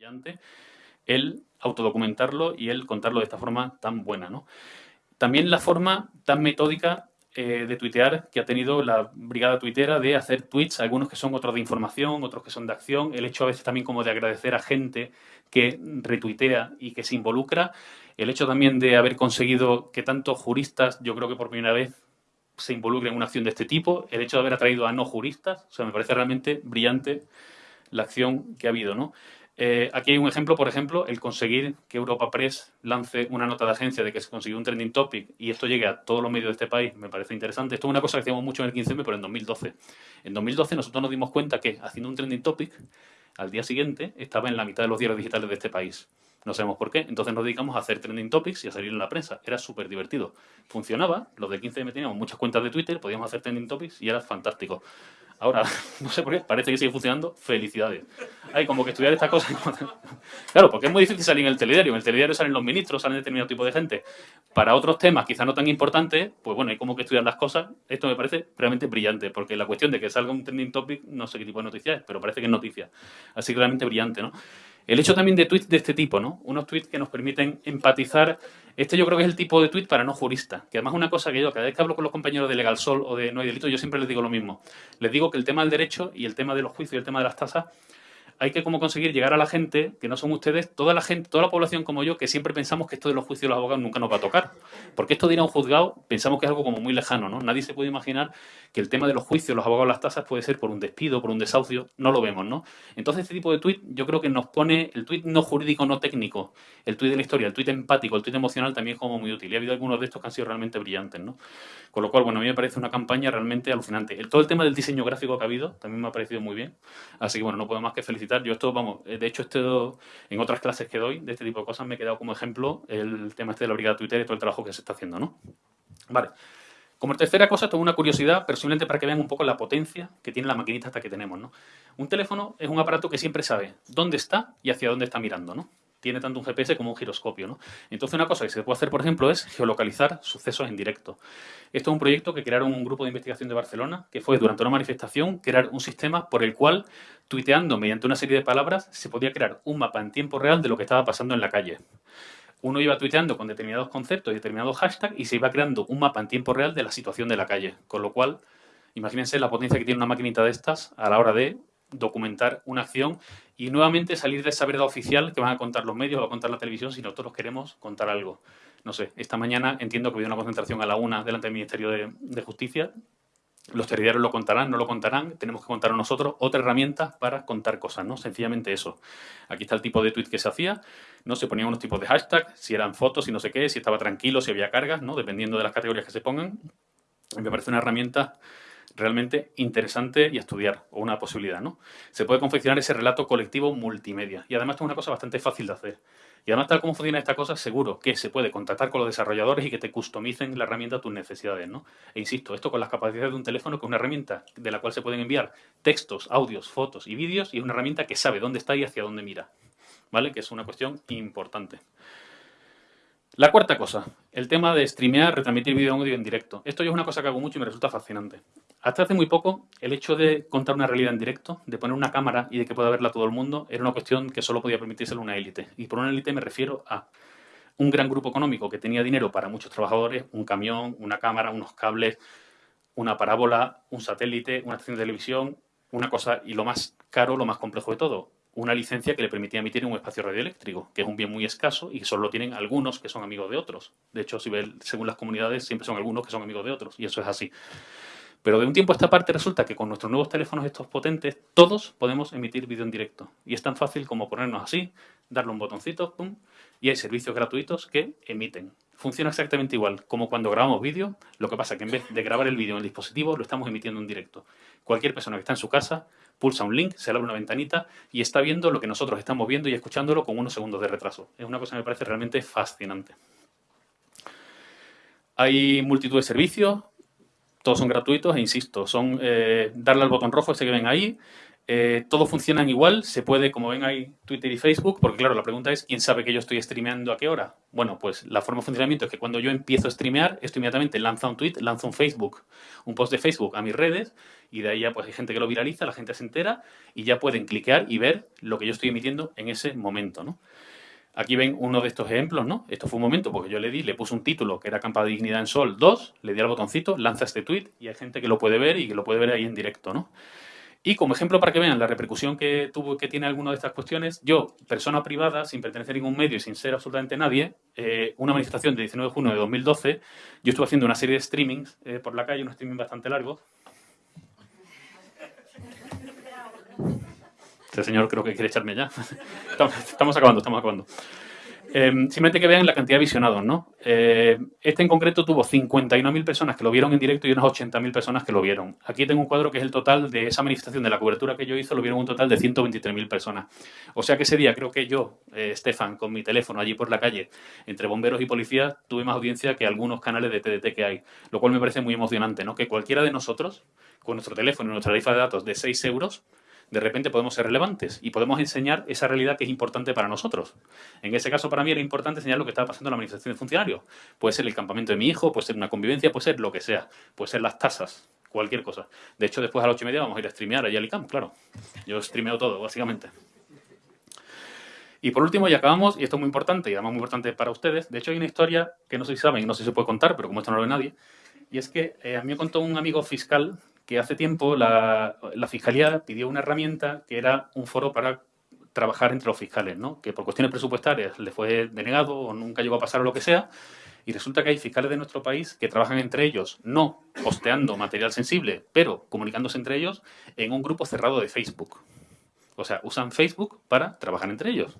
brillante el autodocumentarlo y el contarlo de esta forma tan buena. ¿no? También la forma tan metódica eh, de tuitear que ha tenido la brigada tuitera de hacer tweets, algunos que son otros de información, otros que son de acción, el hecho a veces también como de agradecer a gente que retuitea y que se involucra, el hecho también de haber conseguido que tantos juristas, yo creo que por primera vez se involucren en una acción de este tipo, el hecho de haber atraído a no juristas, o sea, me parece realmente brillante la acción que ha habido, ¿no? Eh, aquí hay un ejemplo, por ejemplo, el conseguir que Europa Press lance una nota de agencia de que se consiguió un trending topic y esto llegue a todos los medios de este país, me parece interesante. Esto es una cosa que hacíamos mucho en el 15M, pero en 2012. En 2012 nosotros nos dimos cuenta que haciendo un trending topic, al día siguiente estaba en la mitad de los diarios digitales de este país. No sabemos por qué. Entonces nos dedicamos a hacer trending topics y a salir en la prensa. Era súper divertido. Funcionaba. Los del 15M teníamos muchas cuentas de Twitter, podíamos hacer trending topics y era fantástico. Ahora, no sé por qué, parece que sigue funcionando. Felicidades. Hay como que estudiar esta cosa. claro, porque es muy difícil salir en el telediario. En el telediario salen los ministros, salen determinado tipo de gente. Para otros temas, quizás no tan importantes, pues bueno, hay como que estudiar las cosas. Esto me parece realmente brillante, porque la cuestión de que salga un trending topic, no sé qué tipo de noticia es, pero parece que es noticia. Así que realmente brillante, ¿no? El hecho también de tweets de este tipo, ¿no? Unos tweets que nos permiten empatizar. Este yo creo que es el tipo de tweet para no juristas. Que además es una cosa que yo, cada vez que hablo con los compañeros de Legal Sol o de No hay delito, yo siempre les digo lo mismo. Les digo que el tema del derecho y el tema de los juicios y el tema de las tasas hay que como conseguir llegar a la gente, que no son ustedes, toda la gente, toda la población como yo, que siempre pensamos que esto de los juicios de los abogados nunca nos va a tocar. Porque esto de ir a un juzgado, pensamos que es algo como muy lejano, ¿no? Nadie se puede imaginar que el tema de los juicios, los abogados, las tasas, puede ser por un despido, por un desahucio, no lo vemos, ¿no? Entonces este tipo de tuit yo creo que nos pone, el tuit no jurídico, no técnico, el tuit de la historia, el tuit empático, el tuit emocional también es como muy útil. Y ha habido algunos de estos que han sido realmente brillantes, ¿no? Con lo cual, bueno, a mí me parece una campaña realmente alucinante. Todo el tema del diseño gráfico que ha habido también me ha parecido muy bien. Así que, bueno, no puedo más que felicitar. Yo esto, vamos, eh, de hecho, esto, en otras clases que doy de este tipo de cosas me he quedado como ejemplo el tema este de la brigada Twitter y todo el trabajo que se está haciendo, ¿no? Vale. Como tercera cosa, tengo una curiosidad, pero simplemente para que vean un poco la potencia que tiene la maquinita hasta que tenemos, ¿no? Un teléfono es un aparato que siempre sabe dónde está y hacia dónde está mirando, ¿no? Tiene tanto un GPS como un giroscopio. ¿no? Entonces una cosa que se puede hacer, por ejemplo, es geolocalizar sucesos en directo. Esto es un proyecto que crearon un grupo de investigación de Barcelona, que fue durante una manifestación crear un sistema por el cual, tuiteando mediante una serie de palabras, se podía crear un mapa en tiempo real de lo que estaba pasando en la calle. Uno iba tuiteando con determinados conceptos y determinados hashtags y se iba creando un mapa en tiempo real de la situación de la calle. Con lo cual, imagínense la potencia que tiene una maquinita de estas a la hora de documentar una acción y nuevamente salir de esa verdad oficial que van a contar los medios o a contar la televisión si nosotros queremos contar algo. No sé, esta mañana entiendo que habido una concentración a la una delante del Ministerio de, Justicia. Los telediarios lo contarán, no lo contarán, tenemos que contar nosotros otra herramienta para contar cosas, ¿no? Sencillamente eso. Aquí está el tipo de tweet que se hacía, ¿no? Se ponían unos tipos de hashtags, si eran fotos, si no sé qué, si estaba tranquilo, si había cargas, ¿no? Dependiendo de las categorías que se pongan. Me parece una herramienta realmente interesante y estudiar, o una posibilidad, ¿no? Se puede confeccionar ese relato colectivo multimedia. Y además es una cosa bastante fácil de hacer. Y además, tal como funciona esta cosa, seguro que se puede contactar con los desarrolladores y que te customicen la herramienta a tus necesidades, ¿no? E insisto, esto con las capacidades de un teléfono, que es una herramienta de la cual se pueden enviar textos, audios, fotos y vídeos, y es una herramienta que sabe dónde está y hacia dónde mira, ¿vale? Que es una cuestión importante. La cuarta cosa, el tema de streamear, retransmitir vídeo audio en directo. Esto yo es una cosa que hago mucho y me resulta fascinante. Hasta hace muy poco, el hecho de contar una realidad en directo, de poner una cámara y de que pueda verla todo el mundo, era una cuestión que solo podía permitírselo una élite. Y por una élite me refiero a un gran grupo económico que tenía dinero para muchos trabajadores, un camión, una cámara, unos cables, una parábola, un satélite, una estación de televisión, una cosa, y lo más caro, lo más complejo de todo, una licencia que le permitía emitir un espacio radioeléctrico, que es un bien muy escaso y solo lo tienen algunos que son amigos de otros. De hecho, si ve, según las comunidades, siempre son algunos que son amigos de otros, y eso es así. Pero de un tiempo a esta parte resulta que con nuestros nuevos teléfonos estos potentes, todos podemos emitir vídeo en directo. Y es tan fácil como ponernos así, darle un botoncito, pum, y hay servicios gratuitos que emiten. Funciona exactamente igual como cuando grabamos vídeo, lo que pasa que en vez de grabar el vídeo en el dispositivo, lo estamos emitiendo en directo. Cualquier persona que está en su casa pulsa un link, se abre una ventanita y está viendo lo que nosotros estamos viendo y escuchándolo con unos segundos de retraso. Es una cosa que me parece realmente fascinante. Hay multitud de servicios, todos son gratuitos e insisto, son eh, darle al botón rojo ese que ven ahí, Eh, todo funcionan igual, se puede, como ven ahí, Twitter y Facebook, porque claro, la pregunta es, ¿quién sabe que yo estoy streameando a qué hora? Bueno, pues la forma de funcionamiento es que cuando yo empiezo a streamear, esto inmediatamente lanza un tweet, lanza un Facebook, un post de Facebook a mis redes, y de ahí ya pues hay gente que lo viraliza, la gente se entera, y ya pueden cliquear y ver lo que yo estoy emitiendo en ese momento, ¿no? Aquí ven uno de estos ejemplos, ¿no? Esto fue un momento porque yo le di, le puse un título que era Campa de Dignidad en Sol 2, le di al botoncito, lanza este tweet y hay gente que lo puede ver y que lo puede ver ahí en directo, ¿no? Y como ejemplo para que vean la repercusión que tuvo que tiene alguna de estas cuestiones, yo, persona privada, sin pertenecer a ningún medio y sin ser absolutamente nadie, eh, una manifestación de 19 de junio de 2012, yo estuve haciendo una serie de streamings eh, por la calle, unos streaming bastante largos. Este señor creo que quiere echarme ya. estamos acabando, estamos acabando. Em, simplemente que vean la cantidad de visionados, ¿no? Eh, este en concreto tuvo 59.000 personas que lo vieron en directo y unas 80.000 personas que lo vieron. Aquí tengo un cuadro que es el total de esa manifestación, de la cobertura que yo hice, lo vieron un total de 123.000 personas. O sea que ese día creo que yo, eh, Estefan, con mi teléfono allí por la calle, entre bomberos y policías, tuve más audiencia que algunos canales de TDT que hay. Lo cual me parece muy emocionante, ¿no? Que cualquiera de nosotros, con nuestro teléfono y nuestra tarifa de datos de 6 euros, de repente podemos ser relevantes y podemos enseñar esa realidad que es importante para nosotros. En ese caso, para mí era importante enseñar lo que estaba pasando en la manifestación de funcionarios. Puede ser el campamento de mi hijo, puede ser una convivencia, puede ser lo que sea, puede ser las tasas, cualquier cosa. De hecho, después a las ocho y media vamos a ir a streamear allá al ICAM, claro. Yo streameo todo, básicamente. Y por último, ya acabamos, y esto es muy importante, y además muy importante para ustedes. De hecho, hay una historia que no sé si saben, no sé si se puede contar, pero como esto no lo ve nadie, y es que eh, a mí me contó un amigo fiscal que hace tiempo la, Fiscalía pidió una herramienta que era un foro para trabajar entre los fiscales, ¿no? que por cuestiones presupuestarias le fue denegado o nunca llegó a pasar o lo que sea, y resulta que hay fiscales de nuestro país que trabajan entre ellos, no posteando material sensible, pero comunicándose entre ellos en un grupo cerrado de Facebook. O sea, usan Facebook para trabajar entre ellos.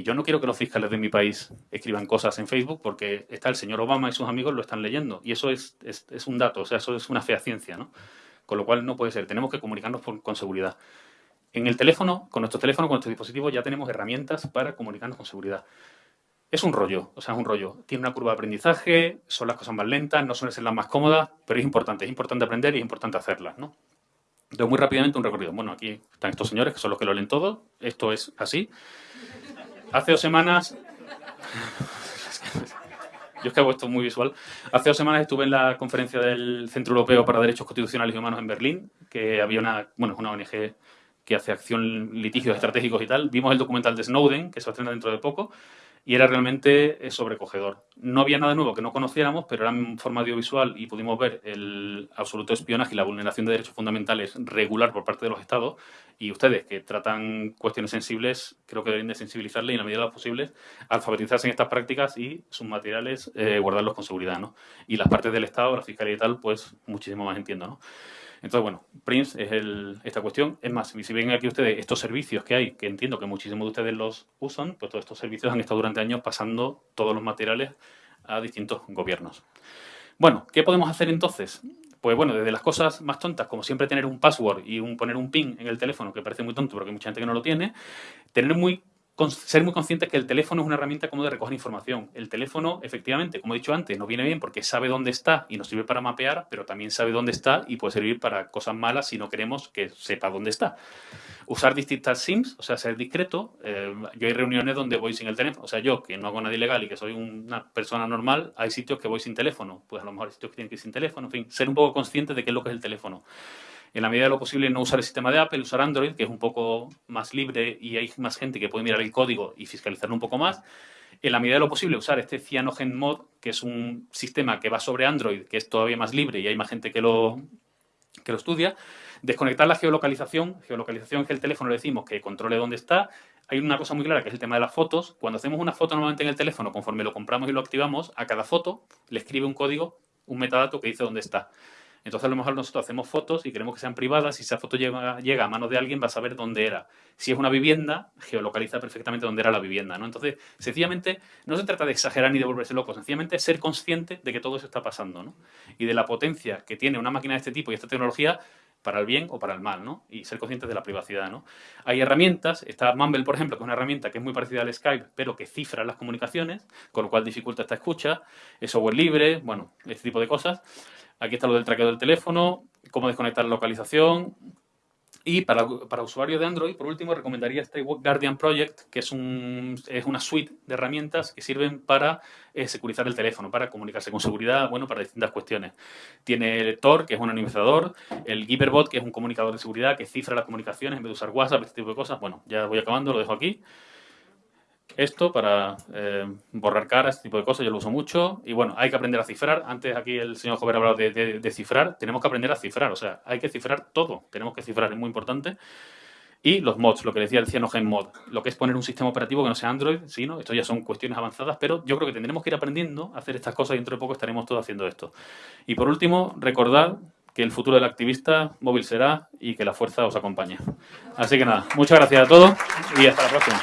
Y yo no quiero que los fiscales de mi país escriban cosas en Facebook porque está el señor Obama y sus amigos lo están leyendo. Y eso es, es, un dato, o sea, eso es una fea ciencia, ¿no? Con lo cual no puede ser. Tenemos que comunicarnos con seguridad. En el teléfono, con nuestro teléfono, con nuestro dispositivo, ya tenemos herramientas para comunicarnos con seguridad. Es un rollo, o sea, es un rollo. Tiene una curva de aprendizaje, son las cosas más lentas, no suelen ser las más cómodas, pero es importante, es importante aprender y es importante hacerlas, ¿no? Entonces, muy rápidamente un recorrido. Bueno, aquí están estos señores, que son los que lo leen todo. Esto es así. Hace dos semanas... Yo es que hago esto muy visual. Hace dos semanas estuve en la conferencia del Centro Europeo para Derechos Constitucionales y Humanos en Berlín, que había una, bueno, una ONG que hace acción litigios estratégicos y tal. Vimos el documental de Snowden, que se va a estrenar dentro de poco, y era realmente eh, sobrecogedor. No había nada nuevo que no conociéramos, pero era en forma audiovisual y pudimos ver el absoluto espionaje y la vulneración de derechos fundamentales regular por parte de los Estados. Y ustedes, que tratan cuestiones sensibles, creo que deben de sensibilizarle y, en la medida de lo posible, alfabetizarse en estas prácticas y sus materiales eh, guardarlos con seguridad. ¿no? Y las partes del Estado, la Fiscalía y tal, pues muchísimo más entiendo. ¿no? Entonces, bueno, Prince es esta cuestión. Es más, si ven aquí ustedes estos servicios que hay, que entiendo que muchísimos de ustedes los usan, pues todos estos servicios han estado durante años pasando todos los materiales a distintos gobiernos. Bueno, ¿qué podemos hacer entonces? Pues bueno, desde las cosas más tontas, como siempre tener un password y un, poner un pin en el teléfono, que parece muy tonto porque hay mucha gente que no lo tiene, tener muy ser muy conscientes que el teléfono es una herramienta como de recoger información. El teléfono, efectivamente, como he dicho antes, nos viene bien porque sabe dónde está y nos sirve para mapear, pero también sabe dónde está y puede servir para cosas malas si no queremos que sepa dónde está. Usar distintas SIMs, o sea, ser discreto. Eh, yo hay reuniones donde voy sin el teléfono. O sea, yo, que no hago nada ilegal y que soy una persona normal, hay sitios que voy sin teléfono. Pues a lo mejor hay sitios que tienen que ir sin teléfono. En fin, ser un poco consciente de qué es lo que es el teléfono en la medida de lo posible no usar el sistema de Apple, usar Android, que es un poco más libre y hay más gente que puede mirar el código y fiscalizarlo un poco más. En la medida de lo posible usar este Cyanogen Mod, que es un sistema que va sobre Android, que es todavía más libre y hay más gente que lo, que lo estudia. Desconectar la geolocalización. Geolocalización es que el teléfono le decimos que controle dónde está. Hay una cosa muy clara que es el tema de las fotos. Cuando hacemos una foto normalmente en el teléfono, conforme lo compramos y lo activamos, a cada foto le escribe un código, un metadato que dice dónde está. Entonces, a lo mejor nosotros hacemos fotos y queremos que sean privadas. Si esa foto llega, llega a manos de alguien, va a saber dónde era. Si es una vivienda, geolocaliza perfectamente dónde era la vivienda. ¿no? Entonces, sencillamente, no se trata de exagerar ni de volverse loco. Sencillamente, ser consciente de que todo eso está pasando. ¿no? Y de la potencia que tiene una máquina de este tipo y esta tecnología para el bien o para el mal, ¿no? Y ser conscientes de la privacidad, ¿no? Hay herramientas, está Mumble, por ejemplo, que es una herramienta que es muy parecida al Skype, pero que cifra las comunicaciones, con lo cual dificulta esta escucha, es software libre, bueno, este tipo de cosas. Aquí está lo del traqueo del teléfono, cómo desconectar la localización. Y para, usuarios de Android, por último, recomendaría este Guardian Project, que es, un, una suite de herramientas que sirven para eh, securizar el teléfono, para comunicarse con seguridad, bueno, para distintas cuestiones. Tiene el Tor, que es un anonimizador, el Giverbot, que es un comunicador de seguridad que cifra las comunicaciones en vez de usar WhatsApp, este tipo de cosas. Bueno, ya voy acabando, lo dejo aquí esto para eh, borrar caras, este tipo de cosas, yo lo uso mucho. Y bueno, hay que aprender a cifrar. Antes aquí el señor Jover hablado de, de, cifrar. Tenemos que aprender a cifrar, o sea, hay que cifrar todo. Tenemos que cifrar, es muy importante. Y los mods, lo que decía el Cyanogen Mod, lo que es poner un sistema operativo que no sea Android, sí, ¿no? Esto ya son cuestiones avanzadas, pero yo creo que tendremos que ir aprendiendo a hacer estas cosas y dentro de poco estaremos todos haciendo esto. Y por último, recordad que el futuro del activista móvil será y que la fuerza os acompañe. Así que nada, muchas gracias a todos y hasta la próxima.